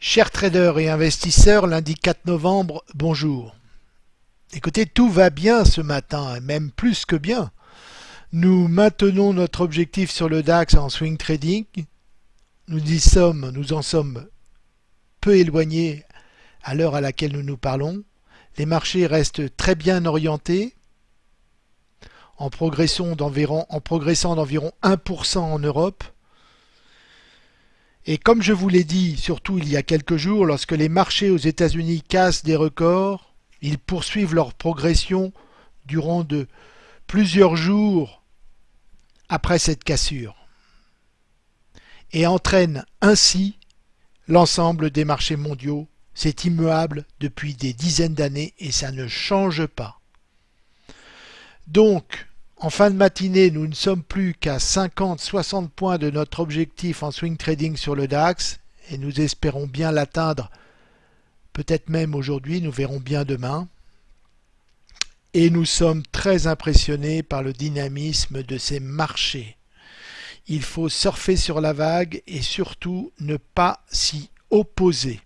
Chers traders et investisseurs, lundi 4 novembre, bonjour. Écoutez, tout va bien ce matin, et même plus que bien. Nous maintenons notre objectif sur le DAX en swing trading. Nous y sommes, nous en sommes peu éloignés à l'heure à laquelle nous nous parlons. Les marchés restent très bien orientés, en progressant d'environ 1% en Europe. Et comme je vous l'ai dit, surtout il y a quelques jours, lorsque les marchés aux États-Unis cassent des records, ils poursuivent leur progression durant de plusieurs jours après cette cassure et entraînent ainsi l'ensemble des marchés mondiaux. C'est immuable depuis des dizaines d'années et ça ne change pas. Donc, en fin de matinée, nous ne sommes plus qu'à 50-60 points de notre objectif en swing trading sur le DAX et nous espérons bien l'atteindre peut-être même aujourd'hui, nous verrons bien demain. Et nous sommes très impressionnés par le dynamisme de ces marchés. Il faut surfer sur la vague et surtout ne pas s'y opposer.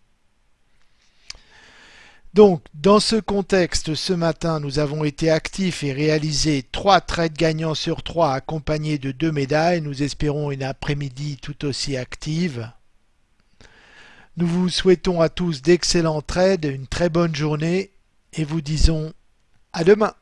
Donc, dans ce contexte, ce matin, nous avons été actifs et réalisé trois trades gagnants sur trois accompagnés de deux médailles. Nous espérons une après-midi tout aussi active. Nous vous souhaitons à tous d'excellents trades, une très bonne journée et vous disons à demain.